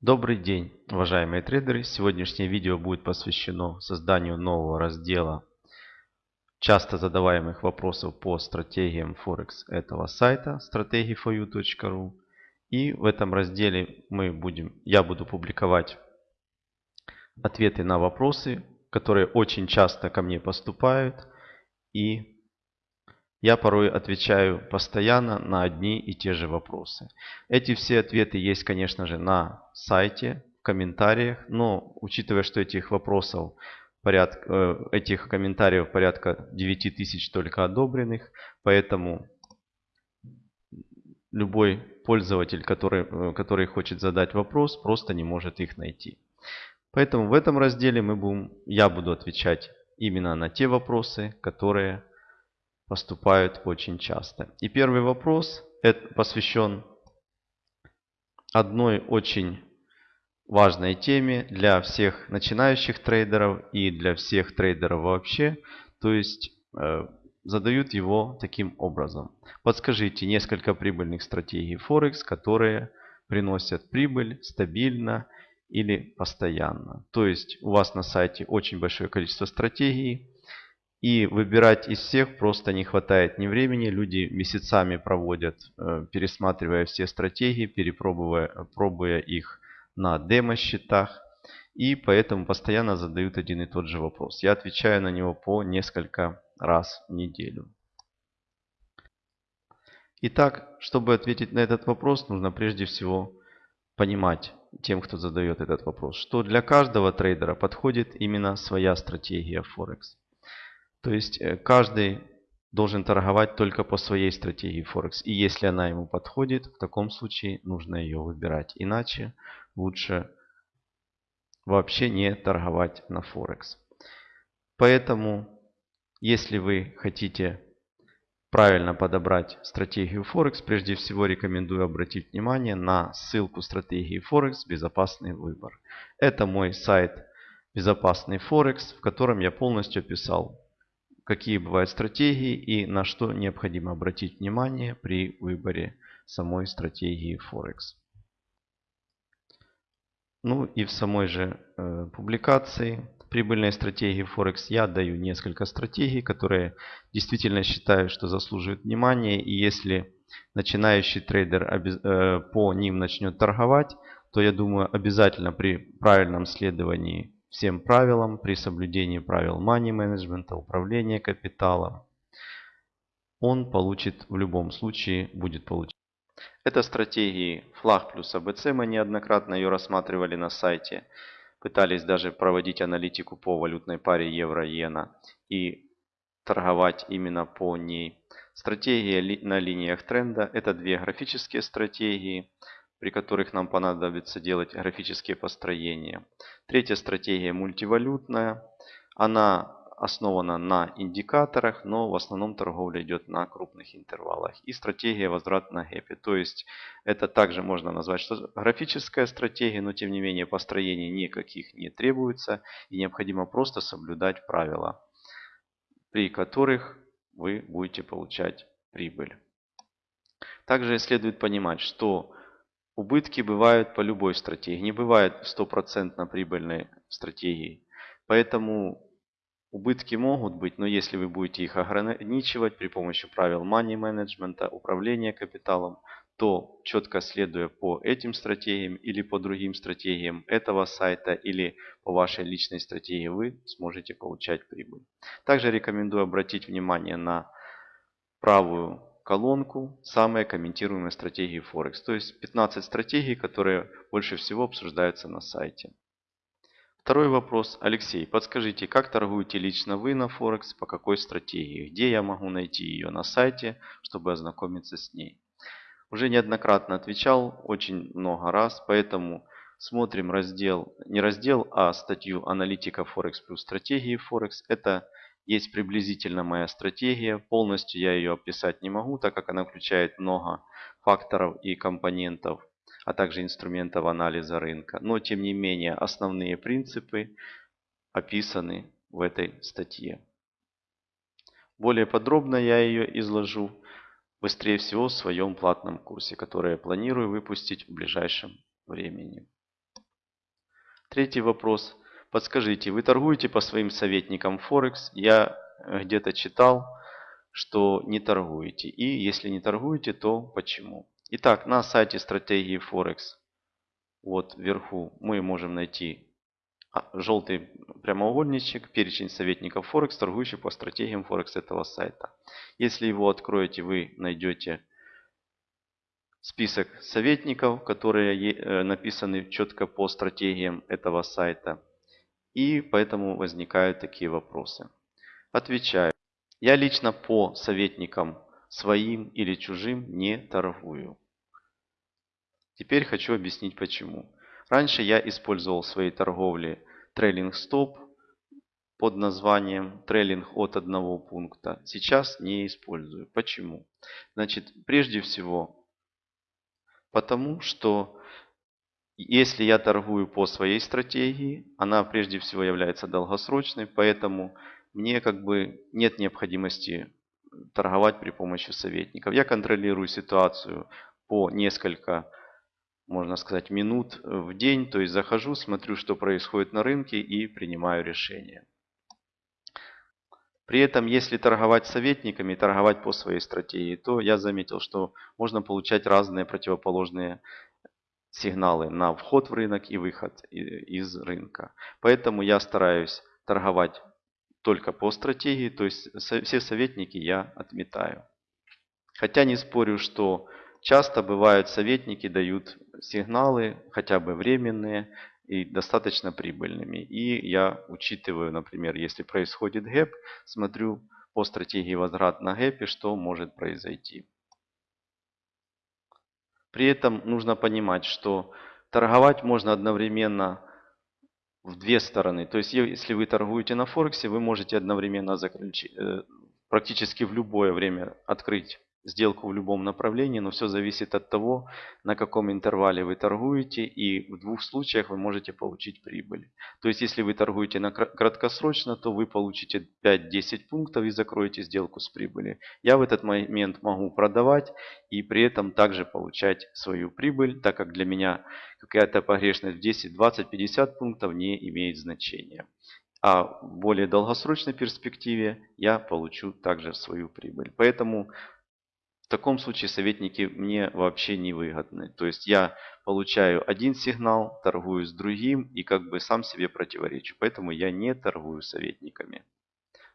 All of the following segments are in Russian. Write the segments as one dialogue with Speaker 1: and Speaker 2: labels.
Speaker 1: Добрый день, уважаемые трейдеры! Сегодняшнее видео будет посвящено созданию нового раздела часто задаваемых вопросов по стратегиям Форекс этого сайта strategy4u.ru. И в этом разделе мы будем, я буду публиковать ответы на вопросы, которые очень часто ко мне поступают. И я порой отвечаю постоянно на одни и те же вопросы. Эти все ответы есть, конечно же, на сайте, в комментариях. Но учитывая, что этих вопросов порядка, э, этих комментариев порядка 9000 только одобренных, поэтому любой пользователь, который, э, который хочет задать вопрос, просто не может их найти. Поэтому в этом разделе мы будем, я буду отвечать именно на те вопросы, которые поступают очень часто. И первый вопрос это посвящен одной очень важной теме для всех начинающих трейдеров и для всех трейдеров вообще. То есть э, задают его таким образом. Подскажите несколько прибыльных стратегий Форекс, которые приносят прибыль стабильно или постоянно. То есть у вас на сайте очень большое количество стратегий. И выбирать из всех просто не хватает ни времени. Люди месяцами проводят, э, пересматривая все стратегии, перепробуя пробуя их на демо-счетах. И поэтому постоянно задают один и тот же вопрос. Я отвечаю на него по несколько раз в неделю. Итак, чтобы ответить на этот вопрос, нужно прежде всего понимать тем, кто задает этот вопрос, что для каждого трейдера подходит именно своя стратегия Форекс. То есть э, каждый должен торговать только по своей стратегии Форекс. И если она ему подходит, в таком случае нужно ее выбирать. Иначе лучше вообще не торговать на Форекс. Поэтому, если вы хотите правильно подобрать стратегию Форекс, прежде всего рекомендую обратить внимание на ссылку стратегии Форекс «Безопасный выбор». Это мой сайт «Безопасный Форекс», в котором я полностью описал какие бывают стратегии и на что необходимо обратить внимание при выборе самой стратегии Форекс. Ну и в самой же э, публикации прибыльной стратегии Форекс я даю несколько стратегий, которые действительно считаю, что заслуживают внимания. И если начинающий трейдер э, по ним начнет торговать, то я думаю обязательно при правильном следовании всем правилам при соблюдении правил money менеджмента, управления капиталом, он получит в любом случае, будет получать. Это стратегии флаг плюс АБЦ, мы неоднократно ее рассматривали на сайте. Пытались даже проводить аналитику по валютной паре евро-иена и торговать именно по ней. Стратегия на линиях тренда – это две графические стратегии при которых нам понадобится делать графические построения. Третья стратегия мультивалютная. Она основана на индикаторах, но в основном торговля идет на крупных интервалах. И стратегия возврат на гэпе. То есть это также можно назвать что графическая стратегия, но тем не менее построений никаких не требуется. И необходимо просто соблюдать правила, при которых вы будете получать прибыль. Также следует понимать, что Убытки бывают по любой стратегии. Не бывает стопроцентно прибыльной стратегии. Поэтому убытки могут быть, но если вы будете их ограничивать при помощи правил money менеджмента, управления капиталом, то четко следуя по этим стратегиям или по другим стратегиям этого сайта или по вашей личной стратегии вы сможете получать прибыль. Также рекомендую обратить внимание на правую колонку «Самые комментируемые стратегии Форекс». То есть 15 стратегий, которые больше всего обсуждаются на сайте. Второй вопрос. Алексей, подскажите, как торгуете лично вы на Форекс, по какой стратегии? Где я могу найти ее на сайте, чтобы ознакомиться с ней? Уже неоднократно отвечал, очень много раз, поэтому смотрим раздел, не раздел, а статью аналитика Форекс плюс стратегии Форекс. Это есть приблизительно моя стратегия. Полностью я ее описать не могу, так как она включает много факторов и компонентов, а также инструментов анализа рынка. Но тем не менее основные принципы описаны в этой статье. Более подробно я ее изложу быстрее всего в своем платном курсе, который я планирую выпустить в ближайшем времени. Третий вопрос. Подскажите, вы торгуете по своим советникам Форекс? Я где-то читал, что не торгуете. И если не торгуете, то почему? Итак, на сайте стратегии Форекс, вот вверху, мы можем найти а, желтый прямоугольничек, перечень советников Форекс, торгующих по стратегиям Форекс этого сайта. Если его откроете, вы найдете список советников, которые э, написаны четко по стратегиям этого сайта. И поэтому возникают такие вопросы. Отвечаю. Я лично по советникам своим или чужим не торгую. Теперь хочу объяснить почему. Раньше я использовал в своей торговле трейлинг стоп под названием трейлинг от одного пункта. Сейчас не использую. Почему? Значит, прежде всего, потому что если я торгую по своей стратегии, она прежде всего является долгосрочной, поэтому мне как бы нет необходимости торговать при помощи советников. Я контролирую ситуацию по несколько можно сказать, минут в день. То есть захожу, смотрю, что происходит на рынке и принимаю решение. При этом, если торговать советниками, торговать по своей стратегии, то я заметил, что можно получать разные противоположные сигналы на вход в рынок и выход из рынка. Поэтому я стараюсь торговать только по стратегии, то есть все советники я отметаю. Хотя не спорю, что часто бывают советники дают сигналы, хотя бы временные, и достаточно прибыльными. И я учитываю, например, если происходит гэп, смотрю по стратегии возврат на гэпе, что может произойти. При этом нужно понимать, что торговать можно одновременно в две стороны. То есть, если вы торгуете на Форексе, вы можете одновременно э, практически в любое время открыть сделку в любом направлении, но все зависит от того, на каком интервале вы торгуете, и в двух случаях вы можете получить прибыль. То есть, если вы торгуете на краткосрочно, то вы получите 5-10 пунктов и закроете сделку с прибыли. Я в этот момент могу продавать и при этом также получать свою прибыль, так как для меня какая-то погрешность в 10, 20, 50 пунктов не имеет значения. А в более долгосрочной перспективе я получу также свою прибыль. Поэтому в таком случае советники мне вообще не выгодны. То есть я получаю один сигнал, торгую с другим и как бы сам себе противоречу. Поэтому я не торгую советниками.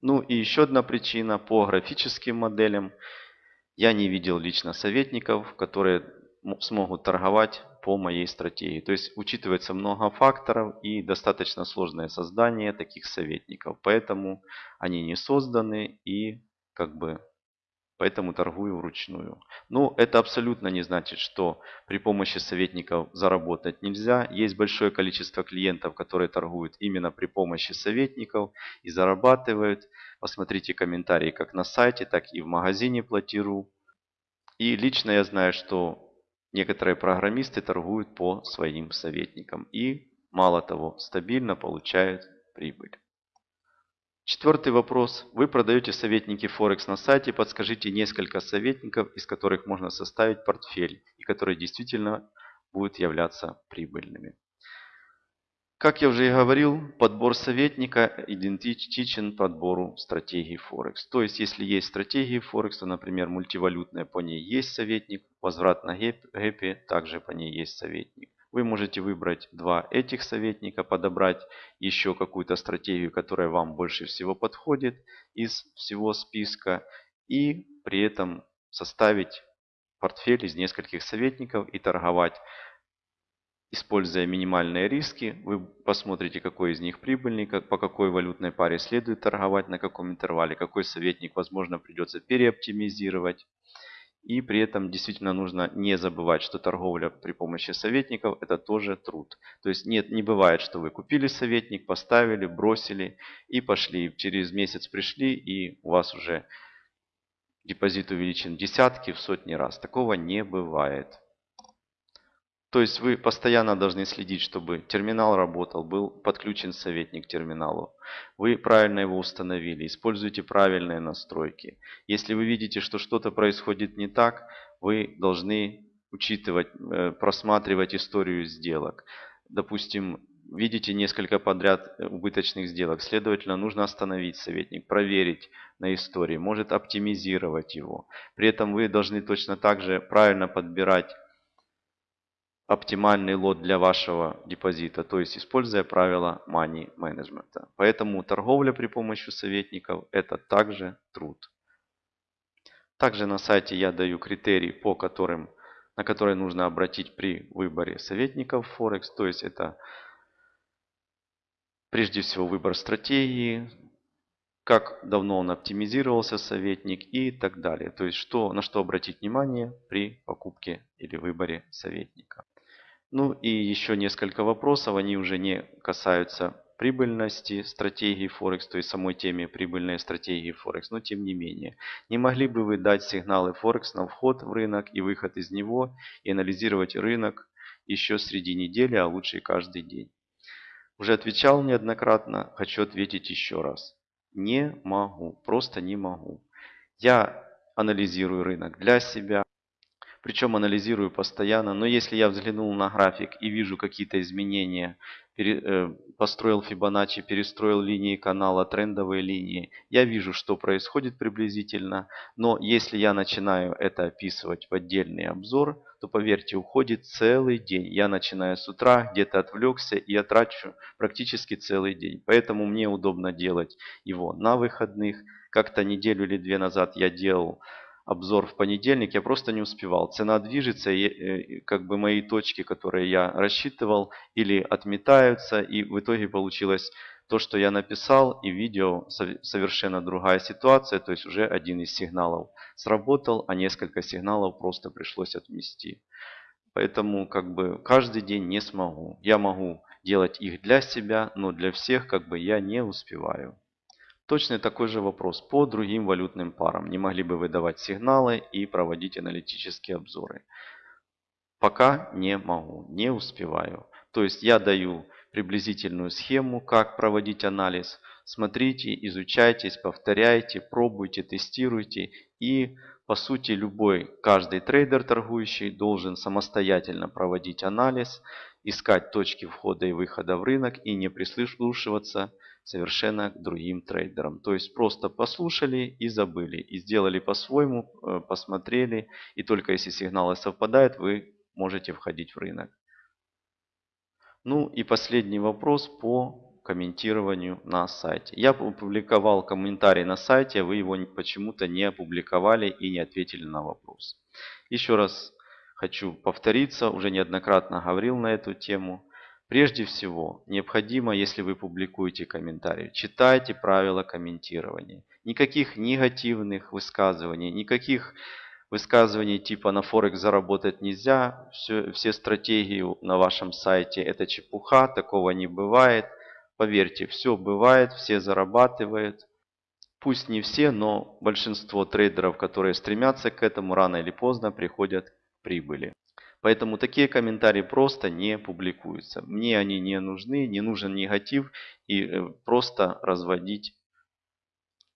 Speaker 1: Ну и еще одна причина по графическим моделям. Я не видел лично советников, которые смогут торговать по моей стратегии. То есть учитывается много факторов и достаточно сложное создание таких советников. Поэтому они не созданы и как бы поэтому торгую вручную. Но это абсолютно не значит, что при помощи советников заработать нельзя. Есть большое количество клиентов, которые торгуют именно при помощи советников и зарабатывают. Посмотрите комментарии как на сайте, так и в магазине Плати.ру. И лично я знаю, что некоторые программисты торгуют по своим советникам и, мало того, стабильно получают прибыль. Четвертый вопрос. Вы продаете советники Форекс на сайте. Подскажите несколько советников, из которых можно составить портфель и которые действительно будут являться прибыльными. Как я уже и говорил, подбор советника идентичен подбору стратегии Форекс. То есть, если есть стратегии Форекс, то, например, мультивалютная, по ней есть советник, возврат на гэпе, также по ней есть советник. Вы можете выбрать два этих советника, подобрать еще какую-то стратегию, которая вам больше всего подходит из всего списка и при этом составить портфель из нескольких советников и торговать Используя минимальные риски, вы посмотрите, какой из них прибыльный, как, по какой валютной паре следует торговать, на каком интервале, какой советник, возможно, придется переоптимизировать. И при этом действительно нужно не забывать, что торговля при помощи советников это тоже труд. То есть нет, не бывает, что вы купили советник, поставили, бросили и пошли. Через месяц пришли и у вас уже депозит увеличен десятки, в сотни раз. Такого не бывает. То есть вы постоянно должны следить, чтобы терминал работал, был подключен советник к терминалу. Вы правильно его установили, используйте правильные настройки. Если вы видите, что что-то происходит не так, вы должны учитывать, э, просматривать историю сделок. Допустим, видите несколько подряд э, убыточных сделок. Следовательно, нужно остановить советник, проверить на истории, может оптимизировать его. При этом вы должны точно так же правильно подбирать оптимальный лот для вашего депозита, то есть используя правила money management. Поэтому торговля при помощи советников это также труд. Также на сайте я даю критерии, по которым, на которые нужно обратить при выборе советников Форекс. То есть это прежде всего выбор стратегии, как давно он оптимизировался советник и так далее. То есть что, на что обратить внимание при покупке или выборе советника. Ну и еще несколько вопросов, они уже не касаются прибыльности стратегии Форекс, то есть самой теме прибыльной стратегии Форекс, но тем не менее. Не могли бы вы дать сигналы Форекс на вход в рынок и выход из него и анализировать рынок еще среди недели, а лучше и каждый день? Уже отвечал неоднократно, хочу ответить еще раз. Не могу, просто не могу. Я анализирую рынок для себя, причем анализирую постоянно. Но если я взглянул на график и вижу какие-то изменения Э, построил Фибоначчи, перестроил линии канала, трендовые линии. Я вижу, что происходит приблизительно, но если я начинаю это описывать в отдельный обзор, то поверьте, уходит целый день. Я начинаю с утра, где-то отвлекся и я трачу практически целый день. Поэтому мне удобно делать его на выходных. Как-то неделю или две назад я делал обзор в понедельник, я просто не успевал. Цена движется, и э, как бы мои точки, которые я рассчитывал, или отметаются, и в итоге получилось то, что я написал, и видео совершенно другая ситуация, то есть уже один из сигналов сработал, а несколько сигналов просто пришлось отмести. Поэтому как бы каждый день не смогу. Я могу делать их для себя, но для всех как бы я не успеваю. Точно такой же вопрос по другим валютным парам. Не могли бы вы давать сигналы и проводить аналитические обзоры? Пока не могу, не успеваю. То есть я даю приблизительную схему, как проводить анализ. Смотрите, изучайтесь, повторяйте, пробуйте, тестируйте. И по сути любой, каждый трейдер торгующий должен самостоятельно проводить анализ, искать точки входа и выхода в рынок и не прислушиваться совершенно к другим трейдерам. То есть просто послушали и забыли. И сделали по-своему, э, посмотрели. И только если сигналы совпадают, вы можете входить в рынок. Ну и последний вопрос по комментированию на сайте. Я опубликовал комментарий на сайте, вы его почему-то не опубликовали и не ответили на вопрос. Еще раз хочу повториться, уже неоднократно говорил на эту тему. Прежде всего, необходимо, если вы публикуете комментарий, читайте правила комментирования. Никаких негативных высказываний, никаких высказываний типа на Форекс заработать нельзя, все, все стратегии на вашем сайте это чепуха, такого не бывает. Поверьте, все бывает, все зарабатывают. Пусть не все, но большинство трейдеров, которые стремятся к этому, рано или поздно приходят к прибыли. Поэтому такие комментарии просто не публикуются. Мне они не нужны, не нужен негатив и э, просто разводить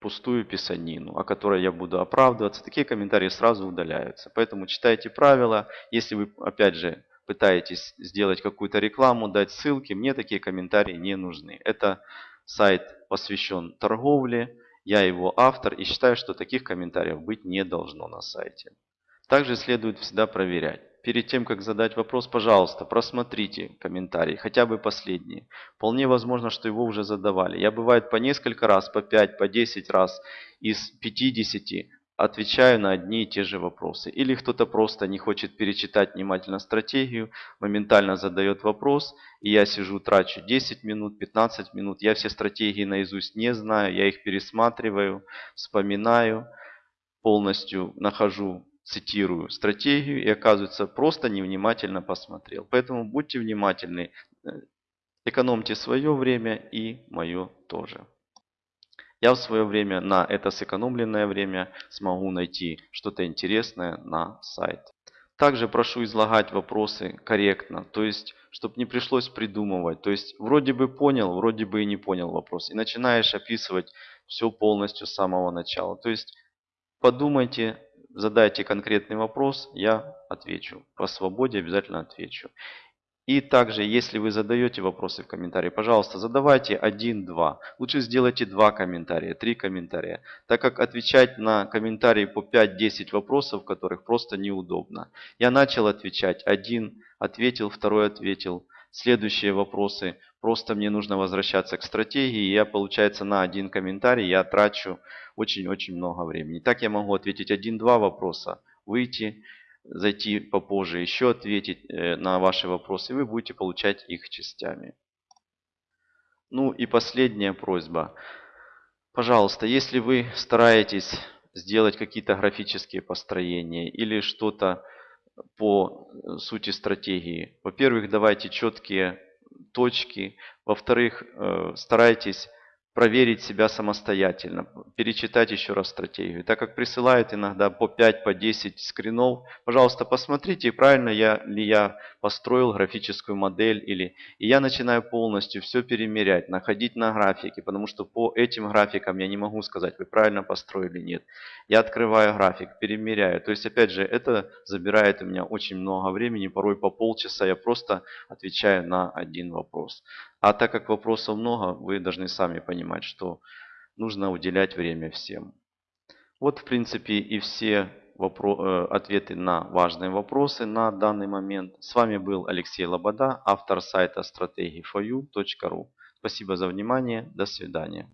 Speaker 1: пустую писанину, о которой я буду оправдываться. Такие комментарии сразу удаляются. Поэтому читайте правила. Если вы, опять же, пытаетесь сделать какую-то рекламу, дать ссылки, мне такие комментарии не нужны. Это сайт посвящен торговле, я его автор и считаю, что таких комментариев быть не должно на сайте. Также следует всегда проверять перед тем, как задать вопрос, пожалуйста, просмотрите комментарий, хотя бы последний. Вполне возможно, что его уже задавали. Я бывает по несколько раз, по 5, по 10 раз из 50 отвечаю на одни и те же вопросы. Или кто-то просто не хочет перечитать внимательно стратегию, моментально задает вопрос, и я сижу, трачу 10 минут, 15 минут. Я все стратегии наизусть не знаю, я их пересматриваю, вспоминаю, полностью нахожу цитирую, стратегию и оказывается просто невнимательно посмотрел. Поэтому будьте внимательны, э, экономьте свое время и мое тоже. Я в свое время на это сэкономленное время смогу найти что-то интересное на сайт. Также прошу излагать вопросы корректно, то есть, чтобы не пришлось придумывать. То есть, вроде бы понял, вроде бы и не понял вопрос. И начинаешь описывать все полностью с самого начала. То есть, подумайте, задайте конкретный вопрос, я отвечу. По свободе обязательно отвечу. И также, если вы задаете вопросы в комментарии, пожалуйста, задавайте 1-2. Лучше сделайте 2 комментария, 3 комментария, так как отвечать на комментарии по 5-10 вопросов, которых просто неудобно. Я начал отвечать, один ответил, второй ответил. Следующие вопросы, просто мне нужно возвращаться к стратегии, я, получается, на один комментарий я трачу очень-очень много времени. Так я могу ответить 1-2 вопроса, выйти, зайти попозже, еще ответить э, на ваши вопросы, и вы будете получать их частями. Ну и последняя просьба. Пожалуйста, если вы стараетесь сделать какие-то графические построения или что-то по сути стратегии, во-первых, давайте четкие точки, во-вторых, э, старайтесь проверить себя самостоятельно, перечитать еще раз стратегию. Так как присылают иногда по 5, по 10 скринов, пожалуйста, посмотрите, правильно я, ли я построил графическую модель. Или... И я начинаю полностью все перемерять, находить на графике, потому что по этим графикам я не могу сказать, вы правильно построили, нет. Я открываю график, перемеряю. То есть, опять же, это забирает у меня очень много времени, порой по полчаса я просто отвечаю на один вопрос. А так как вопросов много, вы должны сами понимать, что нужно уделять время всем. Вот в принципе и все э, ответы на важные вопросы на данный момент. С вами был Алексей Лобода, автор сайта strategy4u.ru. Спасибо за внимание. До свидания.